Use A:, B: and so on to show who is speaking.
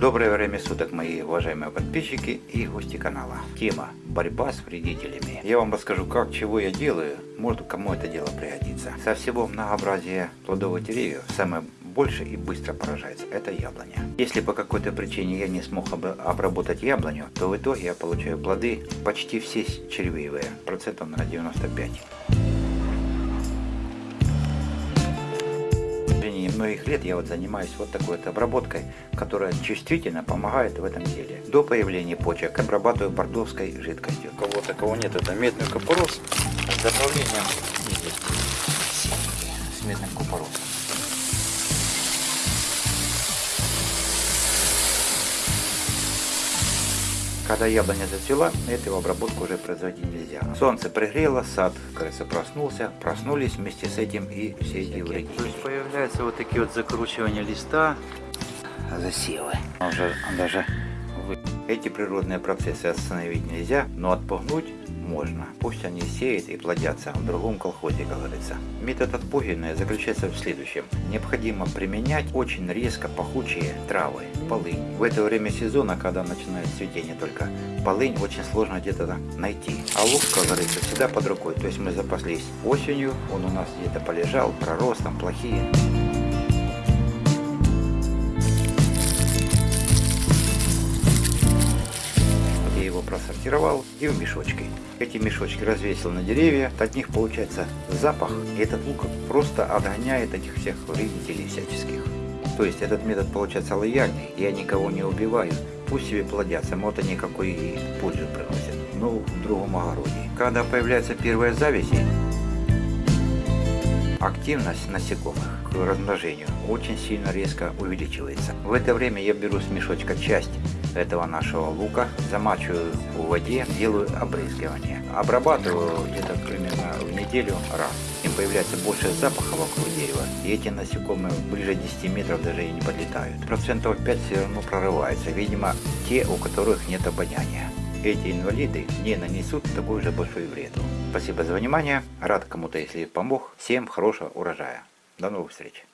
A: Доброе время суток, мои уважаемые подписчики и гости канала. Тема борьба с вредителями. Я вам расскажу, как, чего я делаю, может кому это дело пригодится. Со всего многообразия плодовых деревьев самое больше и быстро поражается это яблоня. Если по какой-то причине я не смог обработать яблоню, то в итоге я получаю плоды почти все червивые, процентов на 95. Многих лет я вот занимаюсь вот такой вот обработкой, которая чувствительно помогает в этом деле. До появления почек обрабатываю бордовской жидкостью. У кого такого нет, это медный купорос с добавлением с медным купоросом. Когда яблоня зацвела, эту обработку уже производить нельзя. Солнце пригрело, сад, кажется, проснулся, проснулись вместе с этим и все эти вредители. То есть появляются вот такие вот закручивания листа, засевы. Уже даже эти природные процессы остановить нельзя, но отпугнуть можно. Пусть они сеют и плодятся в другом колхозе, как говорится. Метод отпугивания заключается в следующем. Необходимо применять очень резко пахучие травы, полынь. В это время сезона, когда начинает цветение только, полынь очень сложно где-то найти. А лук, как говорится, всегда под рукой. То есть мы запаслись осенью, он у нас где-то полежал, пророс, там плохие. Просортировал и в мешочки. Эти мешочки развесил на деревья, от них получается запах, и этот лук просто отгоняет этих всех вредителей всяческих. То есть этот метод получается лояльный, я никого не убиваю, пусть себе плодятся, вот они какой и пользу приносят, но в другом огороде. Когда появляются первые завязи, активность насекомых к размножению очень сильно резко увеличивается. В это время я беру с мешочка часть этого нашего лука, замачиваю в воде, делаю обрызгивание. Обрабатываю где-то примерно в неделю раз. Им появляется больше запаха вокруг дерева, и эти насекомые ближе 10 метров даже и не подлетают. Процентов 5 все равно прорываются, видимо, те, у которых нет обоняния. Эти инвалиды не нанесут такой же большой вред. Спасибо за внимание, рад кому-то, если помог. Всем хорошего урожая. До новых встреч.